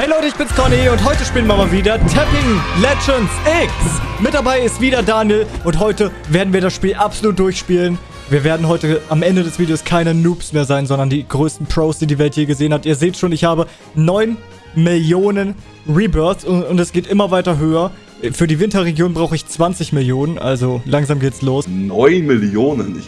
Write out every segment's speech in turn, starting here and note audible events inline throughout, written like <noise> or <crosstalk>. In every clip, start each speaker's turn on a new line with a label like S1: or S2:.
S1: Hey Leute, ich bin's Conny und heute spielen wir mal wieder Tapping Legends X. Mit dabei ist wieder Daniel und heute werden wir das Spiel absolut durchspielen. Wir werden heute am Ende des Videos keine Noobs mehr sein, sondern die größten Pros, die die Welt je gesehen hat. Ihr seht schon, ich habe 9 Millionen Rebirths und, und es geht immer weiter höher. Für die Winterregion brauche ich 20 Millionen, also langsam geht's los.
S2: 9 Millionen. Ich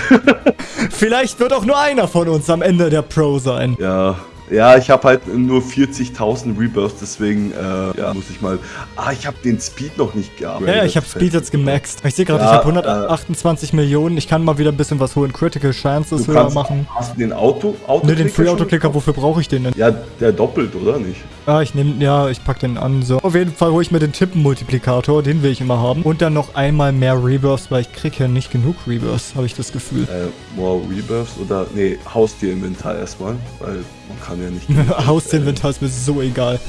S2: <laughs>
S1: Vielleicht wird auch nur einer von uns am Ende der Pro sein.
S2: ja, ja, ich habe halt nur 40.000 Rebirths, deswegen äh, ja, muss ich mal... Ah, ich habe den Speed noch nicht gehabt.
S1: Ja, ja, ich habe Speed jetzt gemaxt. Ich sehe gerade,
S2: Ja,
S1: ich habe 128 Millionen. Ich kann mal wieder ein bisschen was holen. Critical Chances höher machen.
S2: Hast du den Auto, Auto
S1: Ne, den Free Autoclicker, wofür brauche ich den denn?
S2: Ja, der doppelt, oder nicht?
S1: Ah, ich nehme, ja, ich pack den an. So. Auf jeden Fall hole ich mir den Tippen-Multiplikator. Den will ich immer haben. Und dann noch einmal mehr Rebirths, weil ich kriege ja nicht genug Rebirths, habe ich das Gefühl.
S2: Äh, more Rebirths oder... Nee, Haustier-Inventar erstmal, weil man kann ja nicht... <laughs>
S1: Hausinventar ist mir so egal.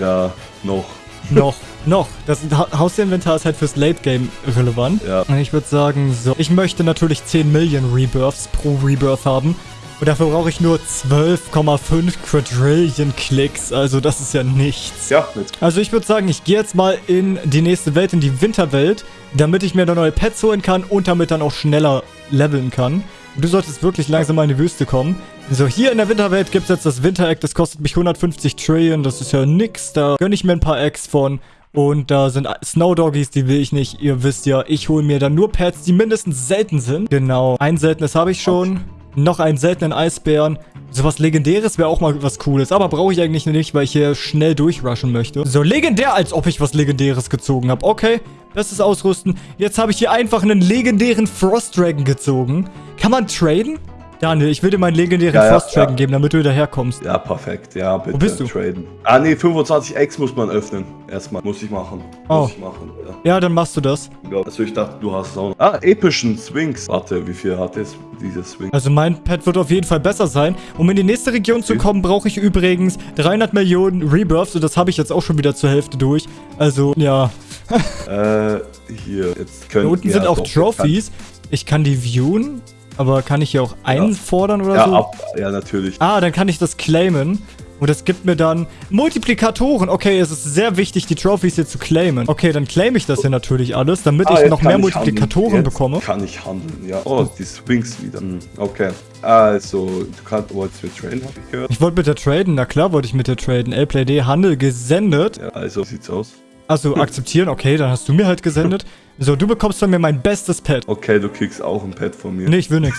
S2: Ja, noch. <laughs>
S1: noch, noch. Das ha Hausinventar ist halt fürs Late Game relevant.
S2: Ja.
S1: Und ich würde sagen, so. Ich möchte natürlich 10 Millionen Rebirths pro Rebirth haben. Und dafür brauche ich nur 12,5 Quadrillion Klicks. Also das ist ja nichts.
S2: Ja, jetzt...
S1: Also ich würde sagen, ich gehe jetzt mal in die nächste Welt, in die Winterwelt, damit ich mir da neue Pets holen kann und damit dann auch schneller leveln kann. Du solltest wirklich langsam mal in die Wüste kommen. So, hier in der Winterwelt gibt es jetzt das Winter-Egg. Das kostet mich 150 Trillion. Das ist ja nix. Da gönne ich mir ein paar Eggs von. Und da sind Snow Doggies, die will ich nicht. Ihr wisst ja, ich hole mir dann nur Pets, die mindestens selten sind. Genau. Ein seltenes habe ich schon. Noch einen seltenen Eisbären. Sowas Legendäres wäre auch mal was Cooles. Aber brauche ich eigentlich nicht, weil ich hier schnell durchrushen möchte. So, legendär, als ob ich was Legendäres gezogen habe. Okay, bestes Ausrüsten. Jetzt habe ich hier einfach einen legendären Frost Dragon gezogen. Kann man traden? Daniel, ich will dir meinen legendären
S2: Ja, ja,
S1: Frost Dragon
S2: ja.
S1: geben, damit du wieder herkommst.
S2: Ja, perfekt. Ja, bitte.
S1: Wo bist du?
S2: Traden. Ah, nee, 25 X muss man öffnen. Erstmal. Muss ich machen.
S1: Oh.
S2: Muss ich machen, ja.
S1: Ja, dann machst du das.
S2: Ja, also ich dachte, du hast auch noch. Ah, epischen Swings. Warte, wie viel hat jetzt diese Swing?
S1: Also mein Pet wird auf jeden Fall besser sein. Um in die nächste Region zu kommen, brauche ich übrigens 300 Millionen Rebirths. Und das habe ich jetzt auch schon wieder zur Hälfte durch. Also, ja. <laughs>
S2: Äh, hier. Jetzt können
S1: Da unten sind auch Trophies. Ich kann die viewen. Aber kann ich hier auch einfordern oder
S2: Ja,
S1: so?
S2: ab, ja, natürlich.
S1: Ah, dann kann ich das claimen. Und das gibt mir dann Multiplikatoren. Okay, es ist sehr wichtig, die Trophies hier zu claimen. Okay, dann claim ich das hier natürlich alles, damit
S2: Ah,
S1: ich noch mehr
S2: ich
S1: Multiplikatoren bekomme.
S2: kann ich handeln, ja. Oh, die Swings wieder. Hm, Okay. Also, du kannst, wolltest mit Train, hab ich gehört.
S1: Ich wollte mit der traden. Na klar wollte ich mit der traden. LPlayD Handel gesendet.
S2: Ja, also, sieht's aus.
S1: Also akzeptieren, okay, dann hast du mir halt gesendet. So, du bekommst von mir mein bestes Pet.
S2: Okay, du kriegst auch ein Pad von mir.
S1: Nee, ich will nix.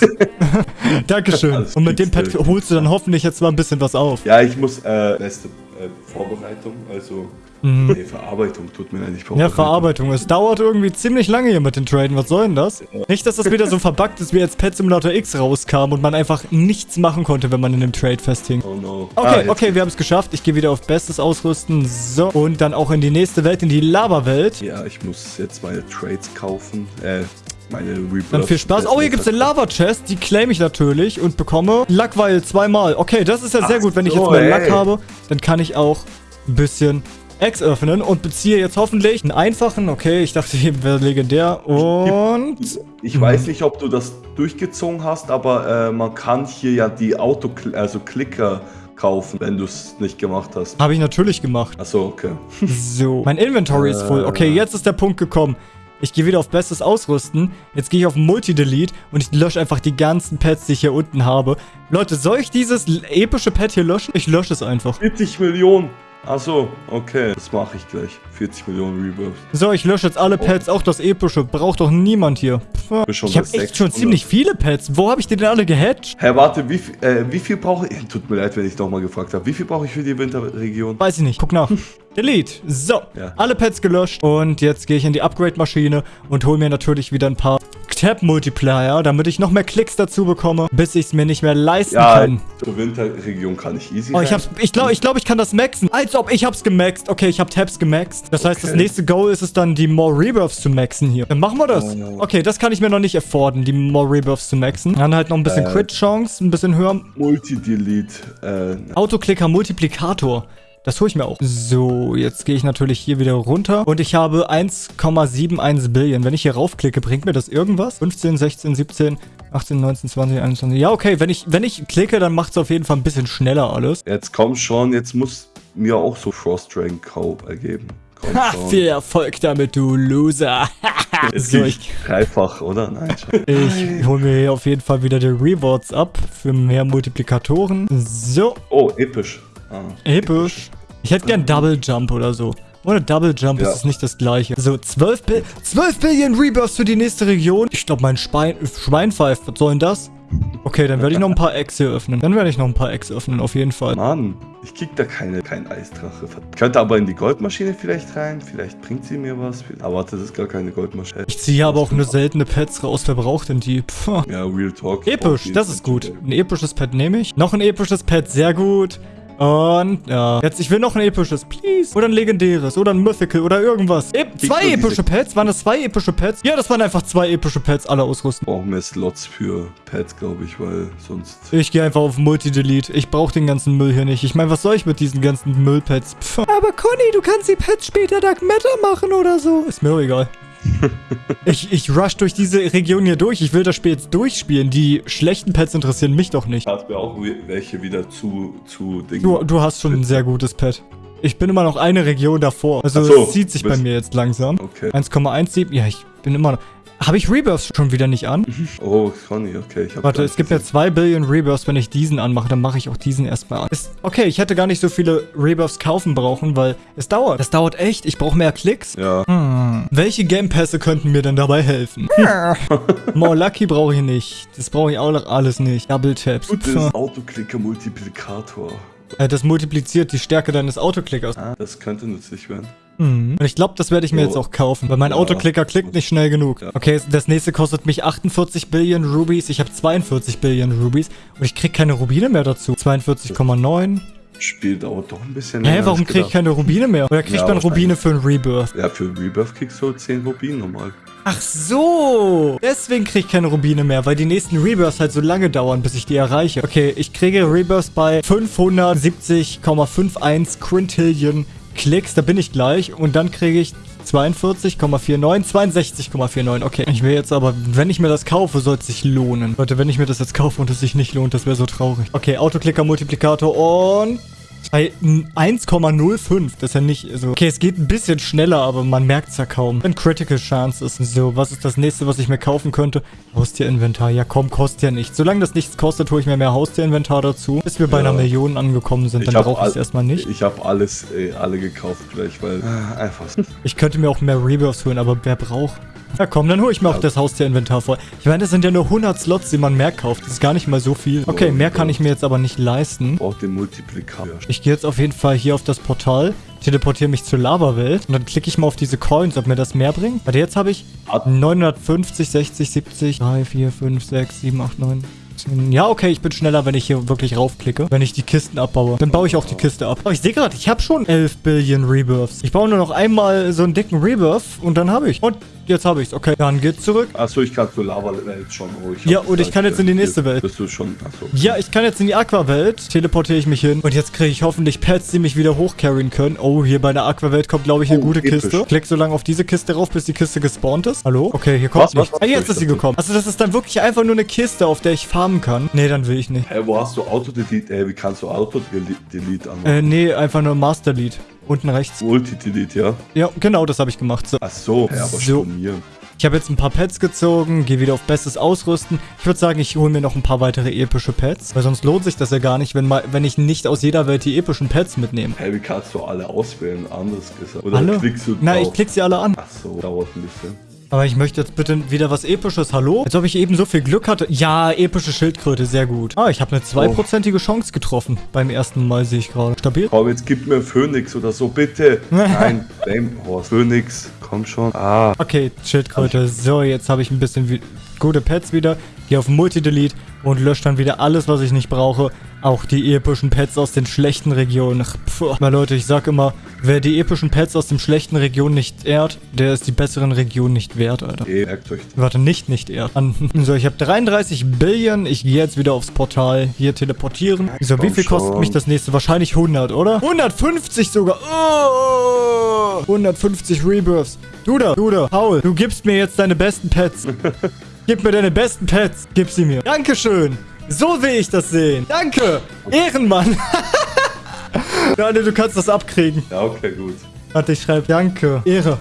S1: <laughs> Dankeschön.
S2: Alles
S1: Und mit dem Pet
S2: du.
S1: holst du dann hoffentlich jetzt mal ein bisschen was auf.
S2: Ja, ich muss, äh, beste äh, Vorbereitung, also, nee, Verarbeitung tut mir leid,
S1: Mhm. Ja. Verarbeitung. Es dauert irgendwie ziemlich lange hier mit den Traden. Was soll denn das? Nicht, dass das wieder so verbuggt ist, wie als Pet Simulator X rauskam und man einfach nichts machen konnte, wenn man in dem Trade festhing.
S2: Oh no.
S1: Okay,
S2: Ah,
S1: okay, wir haben es geschafft. Ich gehe wieder auf Bestes ausrüsten. So. Und dann auch in die nächste Welt, in die Lava-Welt.
S2: Ja, ich muss jetzt meine Trades kaufen, äh, meine Rebirth.
S1: Dann viel Spaß. Oh, hier gibt es eine Lava-Chest. Die claim ich natürlich und bekomme Luckweil zweimal. Okay, das ist ja sehr
S2: Ach
S1: gut. Wenn ich
S2: so,
S1: jetzt mal
S2: ey.
S1: Luck habe, dann kann ich auch ein bisschen Eggs öffnen und beziehe jetzt hoffentlich einen einfachen. Okay, ich dachte eben wäre legendär. Und...
S2: Ich weiß nicht, ob du das durchgezogen hast, aber äh, man kann hier ja die Auto, also Klicker kaufen, wenn du es nicht gemacht hast.
S1: Habe ich natürlich gemacht.
S2: Achso, okay. <laughs>
S1: So. Mein Inventory ist voll. Okay,
S2: Äh.
S1: jetzt ist der Punkt gekommen. Ich gehe wieder auf Bestes Ausrüsten. Jetzt gehe ich auf Multi-Delete und ich lösche einfach die ganzen Pets, die ich hier unten habe. Leute, soll ich dieses epische Pet hier löschen? Ich lösche es einfach.
S2: 40 Millionen. Achso, okay. Das mache ich gleich. 40 Millionen Rebirths.
S1: So, ich lösche jetzt alle Pets, auch das epische. Braucht doch niemand hier. Pff, Ich habe echt schon
S2: 600.
S1: ziemlich viele Pets. Wo habe ich die denn alle gehatcht?
S2: Hä, warte, wie, viel- äh, wie viel brauche ich? <laughs> Tut mir leid, wenn ich nochmal gefragt habe. Wie viel brauche ich für die Winterregion?
S1: Weiß ich nicht. Guck nach. <laughs> Delete. So,
S2: Ja.
S1: alle Pets gelöscht. Und jetzt gehe ich in die Upgrade-Maschine und hole mir natürlich wieder ein paar Tab-Multiplier, damit ich noch mehr Klicks dazu bekomme, bis ich es mir nicht mehr leisten
S2: Ja,
S1: kann.
S2: zur Winterregion kann ich easy
S1: Oh, ich hab's, ich glaube, ich, glaub, ich kann das maxen. Als ob ich hab's gemaxt. Okay, ich hab Tabs gemaxt. Das heißt, das
S2: Okay.
S1: nächste Goal ist es dann, die More Rebirths zu maxen hier. Dann machen wir das.
S2: Oh, no.
S1: Okay, das kann ich mir noch nicht afforden, die More Rebirths zu maxen. Dann halt noch ein bisschen
S2: Äh.
S1: Crit-Chance, ein bisschen höher.
S2: Multi-Delete. Äh,
S1: Autoklicker Multiplikator. Das hole ich mir auch. So, jetzt gehe ich natürlich hier wieder runter. Und ich habe 1,71 Billion. Wenn ich hier raufklicke, bringt mir das irgendwas? 15, 16, 17. 18, 19, 20, 21. Ja, okay, wenn ich, wenn ich klicke, dann macht es auf jeden Fall ein bisschen schneller alles.
S2: Jetzt komm schon, jetzt muss mir auch so Frost Dragon Cow ergeben. Komm
S1: Ha,
S2: schon.
S1: viel Erfolg damit, du Loser. <laughs>
S2: Jetzt
S1: so, ich,
S2: dreifach, oder? Nein,
S1: ich hole mir hier auf jeden Fall wieder die Rewards ab für mehr Multiplikatoren. So,
S2: Oh, episch. Ah.
S1: episch. Ich hätte gern Double Jump oder so. Ohne Double Jump
S2: Ja.
S1: ist es nicht das gleiche. So, 12, Bi 12 Billion Rebirths für die nächste Region. Ich glaube, mein Schwein, Schwein pfeift. Was soll denn das? Okay, dann werde ich noch ein paar Eggs hier öffnen. Dann werde ich noch ein paar Eggs öffnen, auf jeden Fall.
S2: Mann, ich krieg da keine, kein Eisdrache. Könnte aber in die Goldmaschine vielleicht rein. Vielleicht bringt sie mir was. Aber warte, das ist gar keine Goldmaschine.
S1: Ich ziehe aber auch nur seltene Pets raus. Wer braucht denn die? Pff.
S2: Ja, Real Talk.
S1: Episch, das ist gut. Ein episches Pet nehme ich. Noch ein episches Pet, sehr gut. Und, ja. Jetzt, ich will noch ein episches, please. Oder ein legendäres. Oder ein Mythical. Oder irgendwas. E zwei epische Pets? Waren das zwei epische Pets? Ja, das waren einfach zwei epische Pets. Alle ausrüsten.
S2: Brauchen wir Slots für Pets, glaube ich, weil sonst.
S1: Ich gehe einfach auf Multi-Delete. Ich brauche den ganzen Müll hier nicht. Ich meine, was soll ich mit diesen ganzen Müllpets? Pff. Aber Conny, du kannst die Pets später Dark Matter machen oder so. Ist mir auch egal. Ich, ich rush durch diese Region hier durch. Ich will das Spiel jetzt durchspielen. Die schlechten Pets interessieren mich doch nicht.
S2: Hat mir auch welche wieder zu, zu Dingen.
S1: Du, du hast schon ein sehr gutes Pet. Ich bin immer noch eine Region davor. Also
S2: so,
S1: es zieht sich bei mir jetzt langsam.
S2: Okay.
S1: 1,17. Ja, ich bin immer noch... Habe ich Rebirths schon wieder nicht an?
S2: Oh, Conny, okay. Ich
S1: Warte, es gibt
S2: nicht
S1: ja 2 Billion Rebirths. Wenn ich diesen anmache, dann mache ich auch diesen erstmal an. Ist, okay, ich hätte gar nicht so viele Rebirths kaufen brauchen, weil es dauert. Es dauert echt. Ich brauche mehr Klicks.
S2: gesehen. Ja.
S1: Hm. Welche Gamepässe könnten mir denn dabei helfen? <laughs> More Lucky brauche ich nicht. Das brauche ich auch noch alles nicht. Double Taps.
S2: Gut, das
S1: Pff.
S2: ist Autoklicker-Multiplikator.
S1: Äh, Das multipliziert die Stärke deines Autoklickers.
S2: Ah, das könnte nützlich werden.
S1: Mhm. Und ich glaube, das werde ich mir
S2: So.
S1: jetzt auch kaufen, weil mein
S2: Ja.
S1: Autoklicker klickt nicht schnell genug.
S2: Ja.
S1: Okay, das nächste kostet mich 48 Billion Rubies. Ich habe 42 Billion Rubies und ich krieg keine Rubine mehr dazu. 42,9.
S2: Spiel dauert doch ein bisschen
S1: Hä,
S2: länger,
S1: warum
S2: als
S1: krieg ich keine Rubine mehr? Oder kriegt
S2: Ja,
S1: man Rubine für ein Rebirth?
S2: Ja, für Rebirth kriegst du 10 Rubin normal.
S1: Ach so. Deswegen krieg ich keine Rubine mehr, weil die nächsten Rebirths halt so lange dauern, bis ich die erreiche. Okay, ich kriege Rebirths bei 570,51 Quintillion Klicks. Da bin ich gleich. Und dann kriege ich 42,49, 62,49. Okay, ich will jetzt aber, wenn ich mir das kaufe, soll es sich lohnen. Leute, wenn ich mir das jetzt kaufe und es sich nicht lohnt, das wäre so traurig. Okay, Autoklicker-Multiplikator und... Bei 1,05, das ist ja nicht so. Okay, es geht ein bisschen schneller, aber man merkt es ja kaum. Wenn Critical Chance ist. So, was ist das nächste, was ich mir kaufen könnte? Haustierinventar. Ja, komm, kostet ja nichts. Solange das nichts kostet, hole ich mir mehr Haustierinventar dazu. Bis wir bei
S2: Ja.
S1: einer Million angekommen sind, dann brauche ich es erstmal nicht.
S2: Ich habe alles, äh, alle gekauft gleich, weil äh, einfach. <laughs>
S1: Ich könnte mir auch mehr Rebirths holen, aber wer braucht? Ja komm, dann hole ich mir auch das Haustierinventar voll. Ich meine, das sind ja nur 100 Slots, die man mehr kauft. Das ist gar nicht mal so viel. Okay, mehr kann ich mir jetzt aber nicht leisten.
S2: Braucht den Multiplikator.
S1: Ich gehe jetzt auf jeden Fall hier auf das Portal, teleportiere mich zur Lava-Welt und dann klicke ich mal auf diese Coins, ob mir das mehr bringt. Warte, jetzt habe ich
S2: Hat-
S1: 950, 60, 70, 3, 4, 5, 6, 7, 8, 9, 10. Ja, okay, ich bin schneller, wenn ich hier wirklich raufklicke. Wenn ich die Kisten abbaue. Dann baue ich auch die Kiste ab. Oh, ich sehe gerade, ich habe schon 11 Billion Rebirths. Ich baue nur noch einmal so einen dicken Rebirth und dann habe ich. Und jetzt habe ich's. Okay, dann geht's zurück.
S2: Achso, ich kann zur Lava-Welt schon. Oh, ich hab
S1: Ja, und ich kann jetzt in die nächste Welt.
S2: Bist du schon. Achso.
S1: Ja, ich kann jetzt in die Aquawelt, teleportiere ich mich hin und jetzt kriege ich hoffentlich Pets, die mich wieder hochcarryen können. Oh, hier bei der Aquawelt kommt, glaube ich, eine
S2: Oh,
S1: gute
S2: episch.
S1: Kiste. Klick so lange auf diese Kiste rauf, bis die Kiste gespawnt ist. Hallo? Okay, hier kommt
S2: Was, was,
S1: nichts.
S2: was?
S1: Ah, jetzt ist sie
S2: Ich
S1: gekommen. Also das ist dann wirklich einfach nur eine Kiste, auf der ich farmen kann. Nee, dann will ich nicht.
S2: Hä, wo hast du Auto-Delete? Ey, wie kannst du Auto-Delete anmachen?
S1: Äh, nee, einfach nur Master Lead. Unten rechts.
S2: Multi-Delete, ja?
S1: Ja, genau, das habe ich gemacht. So.
S2: Achso, ja, aber
S1: So.
S2: stornieren.
S1: Ich habe jetzt ein paar Pets gezogen, gehe wieder auf bestes Ausrüsten. Ich würde sagen, ich hole mir noch ein paar weitere epische Pets, weil sonst lohnt sich das ja gar nicht, wenn, mal, wenn ich nicht aus jeder Welt die epischen Pets mitnehme.
S2: Hä, wie kannst du alle auswählen? Anders gesagt. Oder
S1: Alle?
S2: klickst du
S1: Na,
S2: drauf?
S1: ich klick sie alle an.
S2: Achso, dauert ein bisschen.
S1: Aber ich möchte jetzt bitte wieder was Episches. Hallo? Als ob ich eben so viel Glück hatte. Ja, epische Schildkröte, sehr gut. Ah, ich habe eine zweiprozentige Chance getroffen. Beim ersten Mal sehe ich gerade. Stabil?
S2: Komm, jetzt gib mir Phoenix oder so, bitte. <laughs> Nein, Flamehorse. Phoenix, komm schon. Ah,
S1: Okay, Schildkröte. So, jetzt habe ich ein bisschen wie gute Pets wieder. Gehe auf Multi-Delete und lösche dann wieder alles, was ich nicht brauche. Auch die epischen Pets aus den schlechten Regionen. Ach, Puh. Mal Leute, ich sag immer, wer die epischen Pets aus den schlechten Regionen nicht ehrt, der ist die besseren Regionen nicht wert, Alter.
S2: eh, merkt euch.
S1: Warte, nicht, nicht. An. <laughs> So, ich habe 33 Billion. Ich gehe jetzt wieder aufs Portal. Hier teleportieren. So, wie viel kostet mich das nächste? Wahrscheinlich 100, oder? 150 sogar. Oh, 150 Rebirths. Du da, du da, Paul, du gibst mir jetzt deine besten Pets. <laughs> Gib mir deine besten Pets. Gib sie mir. Dankeschön. So will ich das sehen. Danke. Ehrenmann. <laughs> Daniel, du kannst das abkriegen.
S2: Ja, okay, gut.
S1: Warte, ich schreibe Danke. Ehre.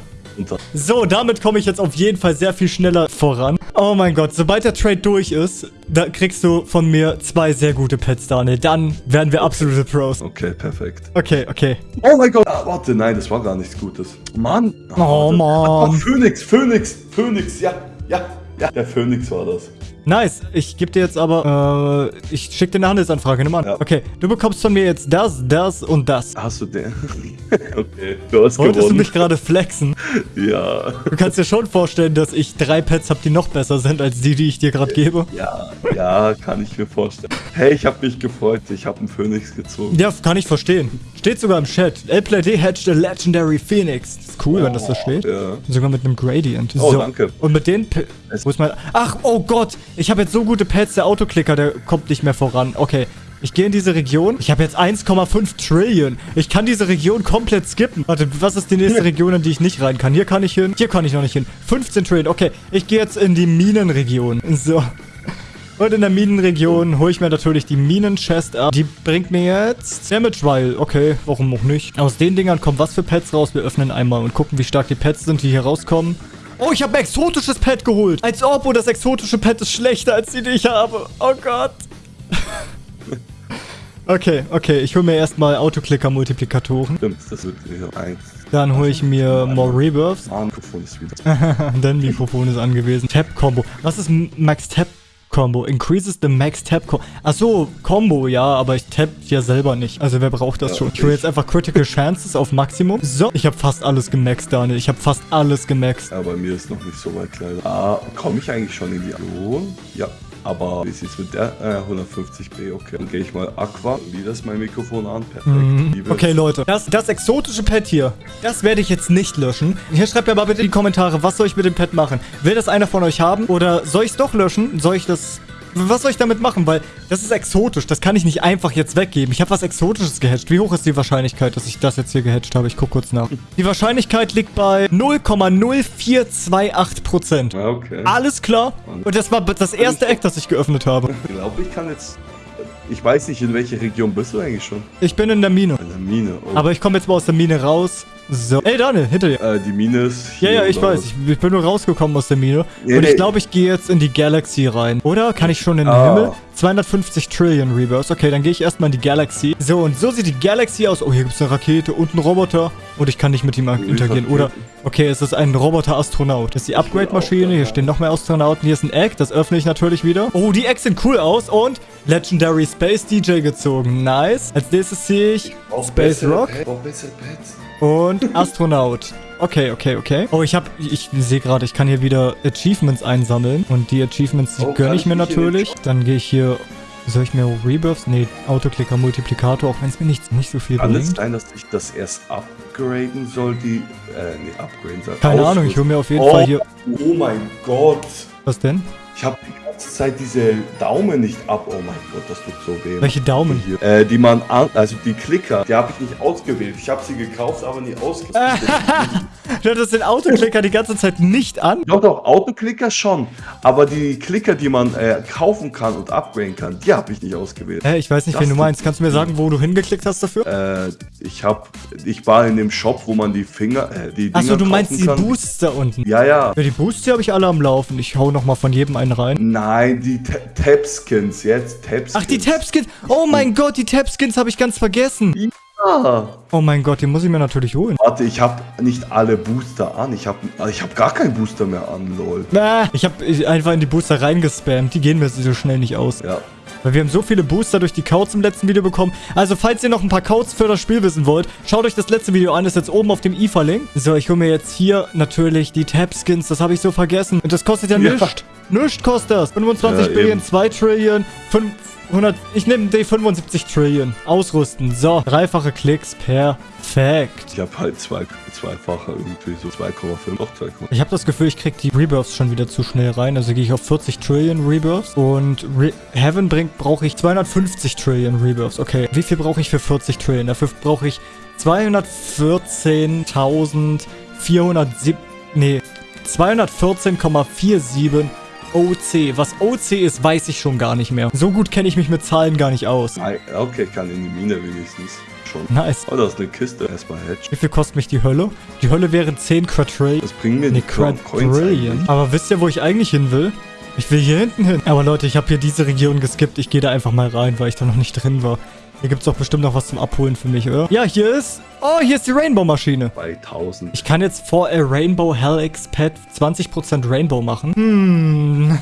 S1: So, damit komme ich jetzt auf jeden Fall sehr viel schneller voran. Oh mein Gott, sobald der Trade durch ist, da kriegst du von mir zwei sehr gute Pets, Daniel. Dann werden wir absolute Pros.
S2: Okay, perfekt.
S1: Okay, okay.
S2: Oh mein Gott. Ah, warte, nein, das war gar nichts Gutes. Mann.
S1: Oh,
S2: warte.
S1: Mann.
S2: Phoenix, Phoenix, Phoenix, ja, ja, ja. Der Phoenix war das.
S1: Nice. Ich gebe dir jetzt aber, äh, ich schicke dir eine Handelsanfrage. Nimm an.
S2: Ja.
S1: Okay, du bekommst von mir jetzt das, das und das.
S2: Hast du den? <laughs> okay, du hast
S1: Wolltest du
S2: gewonnen.
S1: mich gerade flexen? <laughs>
S2: Ja.
S1: Du kannst dir schon vorstellen, dass ich drei Pets habe, die noch besser sind als die, die ich dir gerade gebe.
S2: Ja, ja, kann ich mir vorstellen. Hey, ich habe mich gefreut. Ich habe einen Phoenix gezogen.
S1: Ja, kann ich verstehen. Steht sogar im Chat. LPlayD hatched a legendary Phoenix. Ist cool, wenn das so steht.
S2: Ja.
S1: Sogar mit einem Gradient.
S2: Oh, danke.
S1: Und mit den... P Wo ist mein... Ach, oh Gott. Ich habe jetzt so gute Pads. Der Autoklicker, der kommt nicht mehr voran. Okay. Ich gehe in diese Region. Ich habe jetzt 1,5 Trillion. Ich kann diese Region komplett skippen. Warte, was ist die nächste <laughs> Region, in die ich nicht rein kann? Hier kann ich hin. Hier kann ich noch nicht hin. 15 Trillion. Okay, ich gehe jetzt in die Minenregion. <laughs> So. Und in der Minenregion hole ich mir natürlich die Minen-Chest ab. Die bringt mir jetzt Damage Vial. Okay, warum auch nicht? Aus den Dingern kommen was für Pets raus? Wir öffnen einmal und gucken, wie stark die Pets sind, die hier rauskommen. Oh, ich habe ein exotisches Pet geholt. Als ob, oh, das exotische Pet ist schlechter als die, die ich habe. Oh Gott. <laughs> okay, okay. Ich hole mir erstmal Autoclicker-Multiplikatoren.
S2: Stimmt, das wird wieder eins.
S1: Dann hole ich mir more Rebirths.
S2: Ah, Mikrofon ist wieder. <laughs>
S1: Dein Mikrofon ist angewiesen. Tab-Combo. Was ist Max Tab Combo? Increases the Max Tab Combo. Achso, Combo, ja, aber ich tab ja selber nicht. Also wer braucht das
S2: Ja,
S1: schon? Ich hole jetzt einfach Critical Chances auf Maximum. So, ich habe fast alles gemaxt, Daniel. Ich habe fast alles gemaxt.
S2: Ja, bei mir ist noch nicht so weit leider. Ah, komme ich eigentlich schon in die Region? Ja. Aber wie sieht's mit der? Äh, 150b, okay. Dann gehe ich mal Aqua. Wieder ist mein Mikrofon an. Perfekt. Liebe.
S1: Mhm. Okay, Leute. Das, das exotische Pet hier, das werde ich jetzt nicht löschen. Hier schreibt mir mal bitte in die Kommentare, was soll ich mit dem Pet machen? Will das einer von euch haben? Oder soll ich es doch löschen? Soll ich das... Was soll ich damit machen? Weil das ist exotisch. Das kann ich nicht einfach jetzt weggeben. Ich habe was Exotisches gehatcht. Wie hoch ist die Wahrscheinlichkeit, dass ich das jetzt hier gehatcht habe? Ich gucke kurz nach. Die Wahrscheinlichkeit liegt bei 0,0428%.
S2: Ja, okay.
S1: Alles klar. Und das war das erste Eck, das ich geöffnet habe. <laughs>
S2: Ich glaube, ich kann jetzt. Ich weiß nicht, in welcher Region bist du eigentlich schon?
S1: Ich bin in der Mine.
S2: In der Mine. Oh.
S1: Aber ich komme jetzt mal aus der Mine raus. So. Ey, Daniel, hinter dir.
S2: äh, die Mine ist
S1: Ja,
S2: hier.
S1: ja, ich
S2: oder
S1: weiß. Ich, ich bin nur rausgekommen aus der Mine.
S2: Nee,
S1: und ich
S2: nee.
S1: glaube, ich gehe jetzt in die Galaxy rein. Oder? Kann ich schon in den
S2: Ah.
S1: Himmel? 250 Trillion Rebirths. Okay, dann gehe ich erstmal in die Galaxy. So, und so sieht die Galaxy aus. Oh, hier gibt es eine Rakete und einen Roboter. Und ich kann nicht mit ihm interagieren. Oder, okay, es ist ein Roboter-Astronaut. Das ist die Upgrade-Maschine. Hier stehen noch mehr Astronauten. Hier ist ein Egg. Das öffne ich natürlich wieder. Oh, die Eggs sehen cool aus. Und Legendary Space DJ gezogen. Nice. Als nächstes ziehe ich Space Rock.
S2: Pets, brauch bessere Pets.
S1: Und Astronaut. Okay, okay, okay. Oh, ich habe, ich sehe gerade, ich kann hier wieder Achievements einsammeln. Und die Achievements, die
S2: Oh,
S1: gönne ich mir natürlich. Dann gehe ich hier, soll ich mir Rebirths? Nee, Autoclicker, Multiplikator, auch wenn es mir nicht, nicht so viel
S2: Kann es
S1: bringt.
S2: sein, dass ich das erst upgraden soll, die. Äh, nee, upgraden soll.
S1: Keine Ahnung, ich hole mir auf jeden Fall hier,
S2: Oh mein Gott.
S1: was denn?
S2: Ich habe ganze Zeit diese Daumen nicht ab. Oh mein Gott, das tut so weh.
S1: Welche Daumen?
S2: Hier. Äh, die man an, also die Klicker, die habe ich nicht ausgewählt. Ich habe sie gekauft, aber nie ausgewählt. <laughs>
S1: Du hattest den Autoclicker die ganze Zeit nicht an.
S2: doch, doch, Autoklicker schon. Aber die Klicker, die man äh, kaufen kann und upgraden kann, die habe ich nicht ausgewählt.
S1: Hä, ich weiß nicht,
S2: Das
S1: wen du meinst. Kannst du mir sagen, wo du hingeklickt hast dafür?
S2: Äh, ich habe, ich war in dem Shop, wo man die Finger, äh, die Dinger
S1: Achso, du meinst die
S2: kann.
S1: Boosts da unten.
S2: Ja, ja.
S1: Ja, die Boosts, die habe ich alle am Laufen. Ich hau nochmal von jedem einen rein.
S2: Nein, die Ta- Tab-Skins, jetzt Tab-Skins.
S1: Ach, die Tab-Skins. Oh mein Gott, die Tab-Skins habe ich ganz vergessen.
S2: Ja.
S1: Oh mein Gott, die muss ich mir natürlich holen.
S2: Warte, ich habe nicht alle Booster an. Ich habe ich hab gar keinen Booster mehr an, lol.
S1: Ah, ich habe einfach in die Booster reingespammt. Die gehen mir so schnell nicht aus.
S2: Ja.
S1: Weil wir haben so viele Booster durch die Codes im letzten Video bekommen. Also, falls ihr noch ein paar Codes für das Spiel wissen wollt, schaut euch das letzte Video an. Ist jetzt oben auf dem i verlinkt. So, ich hole mir jetzt hier natürlich die Tab-Skins. Das habe ich so vergessen. Und das kostet ja,
S2: Ja.
S1: nichts. Nichts kostet das. 25
S2: Ja,
S1: Billion,
S2: eben.
S1: 2 Trillion, 500... Ich nehme die 75 Trillion. Ausrüsten. So, dreifache Klicks. Perfekt.
S2: Ich habe halt zwei, zweifache irgendwie so 2,5. Doch 2,5.
S1: Ich habe das Gefühl, ich krieg die Rebirths schon wieder zu schnell rein. Also gehe ich auf 40 Trillion Rebirths. Und Re Heaven bringt, brauche ich 250 Trillion Rebirths. Okay. Wie viel brauche ich für 40 Trillion? Dafür brauche ich 214.407... Nee, 214,47 OC. Was OC ist, weiß ich schon gar nicht mehr. So gut kenne ich mich mit Zahlen gar nicht aus.
S2: Okay, ich kann in die Mine wenigstens schon.
S1: Nice.
S2: Oh, da ist eine Kiste. Erstmal Hedge.
S1: Wie viel kostet mich die Hölle? Die Hölle wären 10 Quadrillion.
S2: Das bringen mir
S1: Nee,
S2: die
S1: Quadrillion. Aber wisst ihr, wo ich eigentlich hin will? Ich will hier hinten hin. Aber Leute, ich habe hier diese Region geskippt. Ich gehe da einfach mal rein, weil ich da noch nicht drin war. Hier gibt es doch bestimmt noch was zum Abholen für mich, oder? Ja, hier ist... Oh, hier ist die Rainbow-Maschine.
S2: Bei 1000.
S1: Ich kann jetzt vor a Rainbow Helix Pet 20% Rainbow machen. Hm.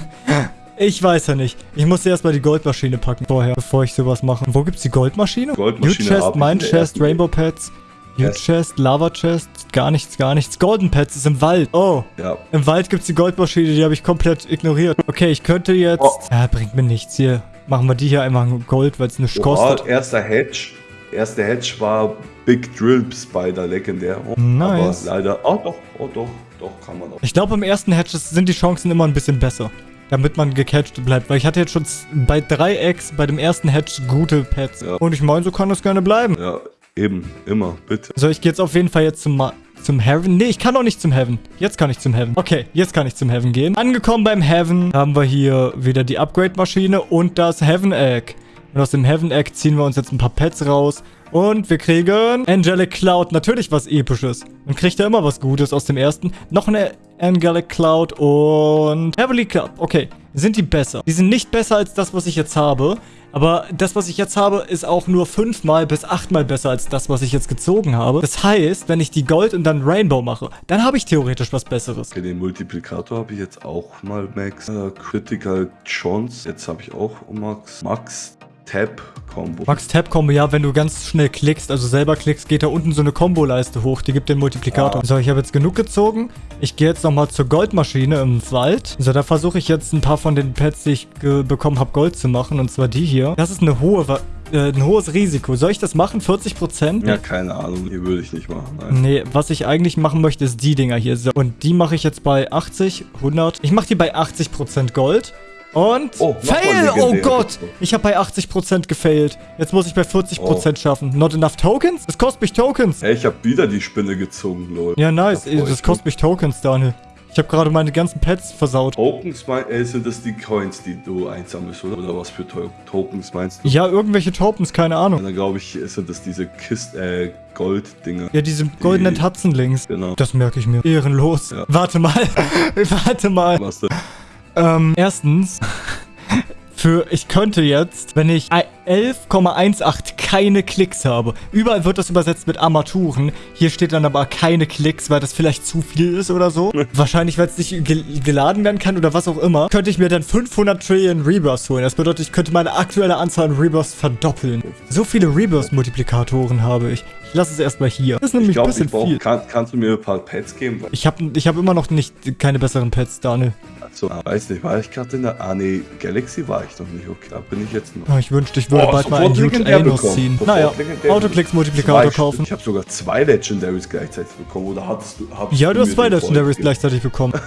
S1: Ich weiß ja nicht. Ich muss erstmal die Goldmaschine packen vorher, bevor ich sowas mache. Wo gibt's die Goldmaschine?
S2: Goldmaschine
S1: New Chest, Mine Chest, Rainbow Pets. New
S2: Yes.
S1: Chest, Lava Chest, gar nichts, gar nichts. Golden Pets ist im Wald. Oh,
S2: Ja.
S1: im Wald gibt's die Goldmaschine, die habe ich komplett ignoriert. Okay, ich könnte jetzt...
S2: Oh.
S1: Ja, bringt mir nichts hier. Machen wir die hier einmal Gold, weil es nichts
S2: Oh,
S1: kostet.
S2: erster Hedge. Erster Hedge war Big Drill Spider legendär.
S1: Nice.
S2: Aber leider. Oh doch, oh doch, doch kann man auch.
S1: Ich glaube, im ersten Hatch sind die Chancen immer ein bisschen besser. Damit man gecatcht bleibt. Weil ich hatte jetzt schon bei 3x bei dem ersten Hatch gute Pets.
S2: Ja.
S1: Und ich meine, so kann das gerne bleiben.
S2: Ja, eben, immer, bitte.
S1: So, ich gehe jetzt auf jeden Fall jetzt zum, Ma zum Heaven. Nee, ich kann auch nicht zum Heaven. Jetzt kann ich zum Heaven. Okay, jetzt kann ich zum Heaven gehen. Angekommen beim Heaven haben wir hier wieder die Upgrade-Maschine und das Heaven Egg. Und aus dem Heaven Egg ziehen wir uns jetzt ein paar Pets raus. Und wir kriegen Angelic Cloud. Natürlich was Episches. Man kriegt ja immer was Gutes aus dem ersten. Noch eine Angelic Cloud und Heavenly Cloud. Okay, sind die besser? Die sind nicht besser als das, was ich jetzt habe. Aber das, was ich jetzt habe, ist auch nur fünfmal bis achtmal besser als das, was ich jetzt gezogen habe. Das heißt, wenn ich die Gold und dann Rainbow mache, dann habe ich theoretisch was Besseres.
S2: Okay, den Multiplikator habe ich jetzt auch mal Max. Äh, Critical Chance. Jetzt habe ich auch Max. Max Tab Combo.
S1: Max Tab Combo, ja, wenn du ganz schnell klickst, also selber klickst, geht da unten so eine Kombo-Leiste hoch, die gibt den Multiplikator.
S2: Ah.
S1: So, ich habe jetzt genug gezogen. Ich gehe jetzt nochmal zur Goldmaschine im Wald. So, da versuche ich jetzt ein paar von den Pets, die ich bekommen habe, Gold zu machen. Und zwar die hier. Das ist eine hohe, Wa- äh, ein hohes Risiko. Soll ich das machen? 40%?
S2: Ja, keine Ahnung. Hier würde ich nicht machen. Nein.
S1: Nee, was ich eigentlich machen möchte, ist die Dinger hier. So, Und die mache ich jetzt bei 80, 100. Ich mache die bei 80% Gold. Und
S2: Oh,
S1: Fail! Oh. Gott! Ich habe bei 80% gefailt. Jetzt muss ich bei 40% schaffen. Not enough Tokens? Das kostet mich Tokens.
S2: Hey, ich habe wieder die Spinne gezogen, Lol.
S1: Ja, nice.
S2: Da
S1: Das kostet mich Tokens, Daniel. Ich habe gerade meine ganzen Pets versaut.
S2: Tokens mein, äh, sind das die Coins, die du einsammelst, oder? Oder was für to Tokens meinst du?
S1: Ja, irgendwelche Tokens, keine Ahnung.
S2: Dann glaube ich, sind das diese Kist, äh, Gold-Dinger.
S1: Ja, diese goldenen
S2: Die-
S1: Hudson-Links.
S2: Genau.
S1: Das merke ich mir. Ehrenlos.
S2: Ja.
S1: Warte mal. <laughs> Warte mal.
S2: Was denn?
S1: Ähm, erstens, für, ich könnte jetzt, wenn ich 11,18 keine Klicks habe. Überall wird das übersetzt mit Armaturen. Hier steht dann aber keine Klicks, weil das vielleicht zu viel ist oder so. <laughs> Wahrscheinlich, weil es nicht gel geladen werden kann oder was auch immer. Könnte ich mir dann 500 Trillion Rebirths holen. Das bedeutet, ich könnte meine aktuelle Anzahl an Rebirths verdoppeln. So viele Rebirth-Multiplikatoren habe ich. Ich lasse es erstmal hier. Das ist nämlich
S2: Ich glaube,
S1: ein bisschen
S2: ich brauch,
S1: viel.
S2: kann, kannst du mir ein paar Pets geben?
S1: Ich habe ich hab immer noch nicht keine besseren Pets, Daniel.
S2: also, ah, weiß nicht, war ich gerade in der. Ah, nee, Galaxy war ich noch nicht. Okay, da bin ich jetzt noch.
S1: Oh, ich wünschte, ich würde
S2: Oh,
S1: bald mal einen Huge Anus ziehen.
S2: Sofort
S1: Naja,
S2: legendär.
S1: Autoklicks-Multiplikator
S2: Zwei-
S1: kaufen.
S2: Ich habe sogar zwei Legendaries gleichzeitig bekommen. Oder hattest du. hattest
S1: Ja, du hast zwei Legendaries gleichzeitig bekommen. <laughs>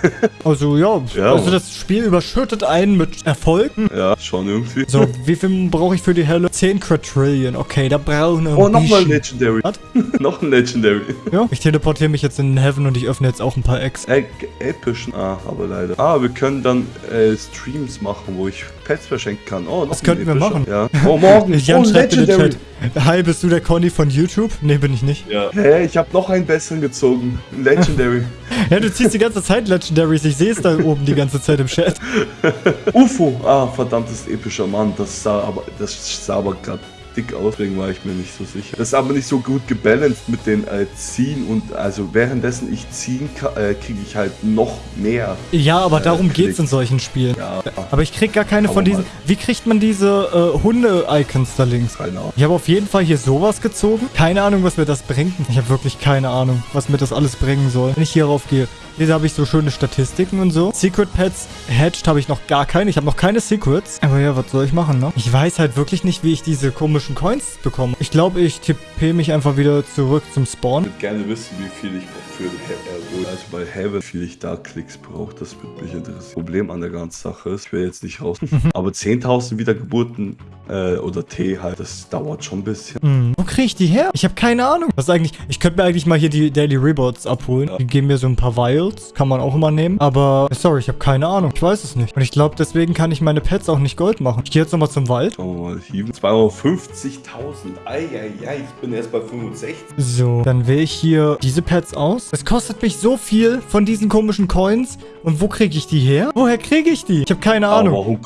S1: Also ja,
S2: Ja,
S1: also das Spiel überschüttet einen mit Erfolgen.
S2: Ja, schon irgendwie.
S1: So, wie viel brauche ich für die Helle? 10 Quadrillion. Okay, da brauchen wir ein
S2: Oh, nochmal. Legendary.
S1: Was? <laughs>
S2: noch ein Legendary.
S1: Ja, ich teleportiere mich jetzt in den Heaven und ich öffne jetzt auch ein paar Eggs.
S2: Ey, epischen. Ah, aber leider. Ah, wir können dann äh, Streams machen, wo ich Pets verschenken kann. Oh, noch
S1: Das könnten wir machen.
S2: Ja. Oh, morgen. <laughs>
S1: Jan
S2: oh,
S1: schreibt in den
S2: Legendary.
S1: Chat. Hi, bist du der Conny von YouTube? Nee, bin ich nicht.
S2: Ja. Hä, ich habe noch einen besseren gezogen. Legendary. <laughs>
S1: Ja, du ziehst die ganze Zeit Legendaries. Ich sehe es da oben die ganze Zeit im Chat.
S2: UFO. Ah, verdammtes epischer Mann. Das sah aber, das sah aber gerade dick aus, deswegen war ich mir nicht so sicher. Das ist aber nicht so gut gebalanced mit den äh, Ziehen und also währenddessen ich ziehen kann, äh, kriege ich halt noch mehr.
S1: Ja, aber darum
S2: Äh,
S1: geht's in solchen Spielen.
S2: Ja,
S1: Aber ich krieg gar keine
S2: Aber
S1: von diesen.
S2: mal.
S1: Wie kriegt man diese äh, Hunde-Icons da links?
S2: keine Ahnung.
S1: Ich habe auf jeden Fall hier sowas gezogen. Keine Ahnung, was mir das bringt. Ich habe wirklich keine Ahnung, was mir das alles bringen soll. Wenn ich hierauf gehe. Hier habe ich so schöne Statistiken und so. Secret Pets Hatched habe ich noch gar keine. Ich habe noch keine Secrets. Aber ja, was soll ich machen, ne? Ich weiß halt wirklich nicht, wie ich diese komischen Coins bekomme. Ich glaube, ich tippe mich einfach wieder zurück zum Spawn.
S2: Ich würde gerne wissen, wie viel ich für He- äh, also bei Heaven, wie viel ich da Klicks brauche. Das würde mich interessieren. Problem an der ganzen Sache ist, ich will jetzt nicht raus. Aber 10.000 Wiedergeburten äh, oder T halt, das dauert schon ein bisschen.
S1: Hm, wo kriege ich die her? Ich habe keine Ahnung. Was eigentlich? Ich könnte mir eigentlich mal hier die Daily Rewards abholen. Die geben mir so ein paar Vials. Materials. Kann man auch immer nehmen. Aber, sorry, ich habe keine Ahnung. Ich weiß es nicht. Und ich glaube, deswegen kann ich meine Pets auch nicht Gold machen. Ich gehe jetzt nochmal zum Wald.
S2: Wir mal, hier 250.000. Eieiei, ich bin erst bei 65.
S1: So, dann wähle ich hier diese Pets aus. Es kostet mich so viel von diesen komischen Coins. Und wo kriege ich die her? Woher kriege ich die? Ich habe keine Ahnung.
S2: Aber warum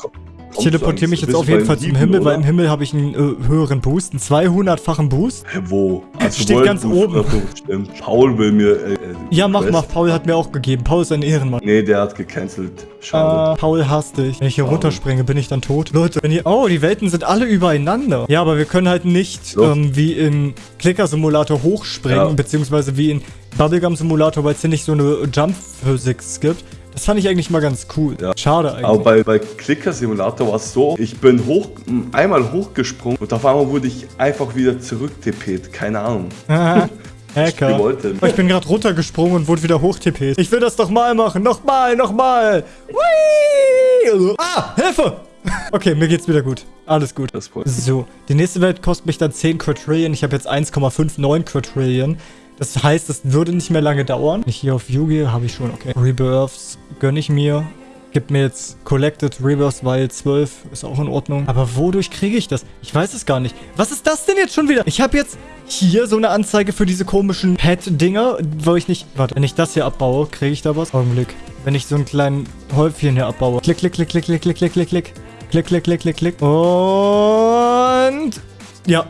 S1: Ich teleportiere mich jetzt auf jeden Fall zum Himmel, weil
S2: oder?
S1: im Himmel habe ich einen äh, höheren Boost, einen 200-fachen Boost.
S2: Wo? Also
S1: Steht ganz oben.
S2: Stimmt. Paul will mir. Äh, äh,
S1: Ja, mach
S2: Quest-
S1: mal. Paul hat mir auch gegeben. Paul ist ein Ehrenmann.
S2: Nee, der hat gecancelt. Schade.
S1: Äh, Paul hasst dich. Wenn ich hier
S2: Paul.
S1: runterspringe, bin ich dann tot. Leute, wenn ihr... Oh, die Welten sind alle übereinander. Ja, aber wir können halt nicht ähm, wie in Clicker-Simulator hochspringen,
S2: Ja.
S1: beziehungsweise wie in Bubblegum-Simulator, weil es hier nicht so eine Jump-Physics gibt. Das fand ich eigentlich mal ganz cool.
S2: Ja.
S1: Schade eigentlich.
S2: Aber bei, bei Clicker Simulator war es so, ich bin hoch, einmal hochgesprungen und auf einmal wurde ich einfach wieder zurück-TP't. Keine Ahnung.
S1: Hacker. <laughs> ich bin gerade runtergesprungen und wurde wieder hochtippt. Ich will das doch mal machen. Nochmal, nochmal. Whee! Ah, Hilfe! <laughs> Okay, mir geht's wieder gut. Alles gut. So, die nächste Welt kostet mich dann 10 Quadrillion. Ich habe jetzt 1,59 Quadrillion. Das heißt, das würde nicht mehr lange dauern. Hier auf Yu Yugi habe ich schon, okay. Rebirths gönne ich mir. Gib mir jetzt Collected Rebirths, weil 12 ist auch in Ordnung. Aber wodurch kriege ich das? Ich weiß es gar nicht. Was ist das denn jetzt schon wieder? Ich habe jetzt hier so eine Anzeige für diese komischen Pet-Dinger, wo ich nicht... Warte, wenn ich das hier abbaue, kriege ich da was? Augenblick. Wenn ich so einen kleinen Häufchen hier abbaue. Klick, klick, klick, klick, klick, klick, klick, klick. Klick, klick, klick, klick, klick. Und... Ja,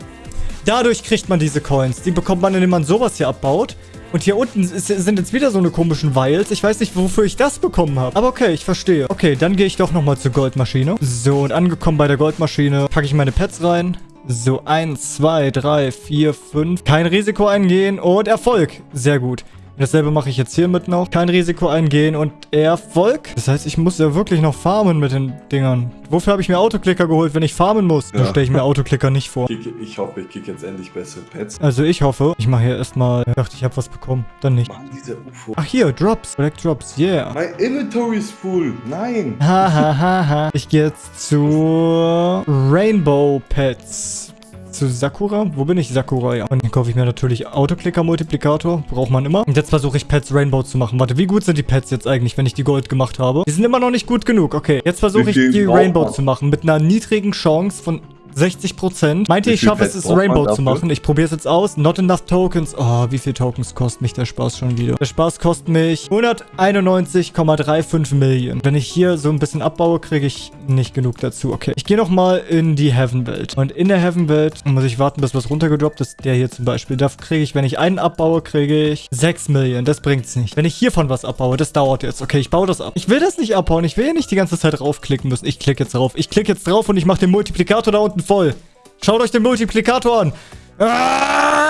S1: Dadurch kriegt man diese Coins. Die bekommt man, indem man sowas hier abbaut. Und hier unten ist, sind jetzt wieder so eine komischen Vials. Ich weiß nicht, wofür ich das bekommen habe. Aber okay, ich verstehe. Okay, dann gehe ich doch nochmal zur Goldmaschine. So, und angekommen bei der Goldmaschine packe ich meine Pets rein. So, eins, zwei, drei, vier, fünf. Kein Risiko eingehen und Erfolg. Sehr gut. Dasselbe mache ich jetzt hiermit noch. Kein Risiko eingehen und Erfolg. Das heißt, ich muss ja wirklich noch farmen mit den Dingern. Wofür habe ich mir Autoklicker geholt, wenn ich farmen muss? Da
S2: Ja.
S1: stelle ich mir Autoklicker nicht vor.
S2: Ich, ich hoffe, ich kriege jetzt endlich bessere Pets.
S1: Also ich hoffe, ich mache hier erstmal... Ich dachte, ich habe was bekommen. Dann nicht.
S2: Mann, dieser UFO.
S1: Ach hier, Drops. Collect Drops, yeah.
S2: Mein Inventory ist full. Nein.
S1: Ha ha ha ha. Ich gehe jetzt zu Rainbow Pets. Zu Sakura? Wo bin ich? Sakura, ja. Und dann kaufe ich mir natürlich Autoklicker-Multiplikator. Braucht man immer. Und jetzt versuche ich Pets Rainbow zu machen. Warte, wie gut sind die Pets jetzt eigentlich, wenn ich die Gold gemacht habe? Die sind immer noch nicht gut genug. Okay, jetzt versuche ich die Rainbow zu machen. Mit einer niedrigen Chance von 60%. Meint ihr,
S2: Wie
S1: ich schaffe es, es Rainbow zu machen? Ich probiere es jetzt aus. Not enough Tokens. Oh, wie viel Tokens kostet mich der Spaß schon wieder? Der Spaß kostet mich 191,35 Millionen. Wenn ich hier so ein bisschen abbaue, kriege ich nicht genug dazu. Okay, ich gehe nochmal in die Heaven-Welt. Und in der Heaven-Welt muss ich warten, bis was runtergedroppt ist. Der hier zum Beispiel. Da kriege ich, wenn ich einen abbaue, kriege ich 6 Millionen. Das bringt's nicht. Wenn ich hiervon was abbaue, das dauert jetzt. Okay, ich baue das ab. Ich will das nicht abbauen. Ich will ja nicht die ganze Zeit raufklicken müssen. Ich klicke jetzt drauf. Ich klicke jetzt drauf und ich mache den Multiplikator da unten voll. Schaut euch den Multiplikator an. Ah!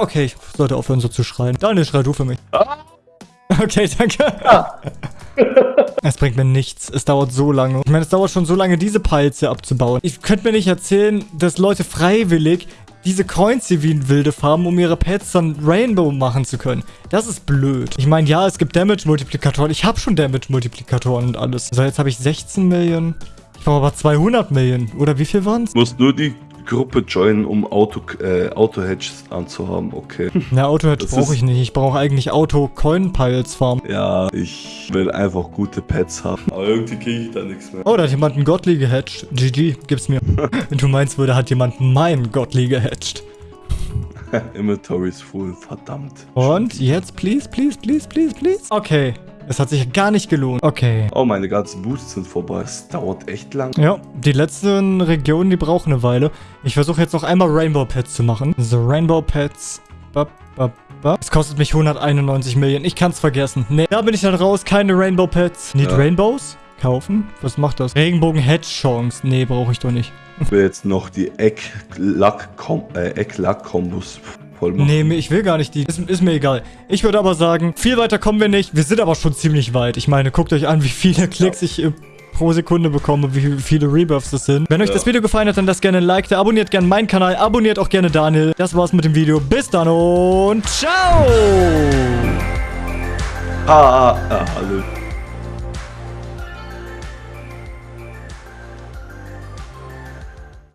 S1: Okay, ich sollte aufhören so zu schreien. Daniel, schrei du für mich. Okay, danke. <laughs> Es bringt mir nichts. Es dauert so lange. Ich meine, es dauert schon so lange, diese Piles hier abzubauen. Ich könnte mir nicht erzählen, dass Leute freiwillig diese Coins hier wie ein wilde farben, um ihre Pets dann Rainbow machen zu können. Das ist blöd. Ich meine, ja, es gibt Damage-Multiplikatoren. Ich habe schon Damage-Multiplikatoren und alles. So, jetzt habe ich 16 Millionen. Ich brauche aber 200 Millionen. Oder wie viel waren es?
S2: Du musst nur die Gruppe joinen, um Auto, äh, Auto-Hedges anzuhaben. Okay. <laughs>
S1: Na, Auto-Hedge
S2: Das
S1: brauche ich nicht. Ich brauche eigentlich Auto-Coin-Piles farmen.
S2: Ja, ich will einfach gute Pets haben. Aber irgendwie kriege ich da nichts mehr.
S1: Oh, da hat jemand einen Gottli gehatcht. GG, gib's mir. <laughs> Wenn du meinst, würde, hat jemand meinen Gottli gehatcht. <laughs>
S2: Inventory ist full, verdammt.
S1: Und jetzt, please, please, please, please, please. Okay. Es hat sich gar nicht gelohnt. Okay.
S2: Oh, meine ganzen Boosts sind vorbei. Es dauert echt lang.
S1: Ja, die letzten Regionen, die brauchen eine Weile. Ich versuche jetzt noch einmal Rainbow Pets zu machen. So, Rainbow Pets. Bap, bap, bap. Es kostet mich 191 Millionen. Ich kann's vergessen. Nee, da bin ich dann raus. Keine Rainbow Pets. Need
S2: Ja.
S1: Rainbows? Kaufen? Was macht das? Regenbogen Hedge Chance. Nee, brauche ich doch nicht.
S2: Ich will jetzt noch die Eck-Lack-Kombos äh, Eck-Lack-Kombos voll machen.
S1: Nee, ich will gar nicht die. Ist, ist mir egal. Ich würde aber sagen, viel weiter kommen wir nicht. Wir sind aber schon ziemlich weit. Ich meine, guckt euch an, wie viele Klicks ich äh, pro Sekunde bekomme, wie viele Rebirths das sind. Wenn euch
S2: Ja.
S1: das Video gefallen hat, dann lasst gerne ein Like da. Abonniert gerne meinen Kanal. Abonniert auch gerne Daniel. Das war's mit dem Video. Bis dann und ciao!
S2: Ah, ah, ah, hallo.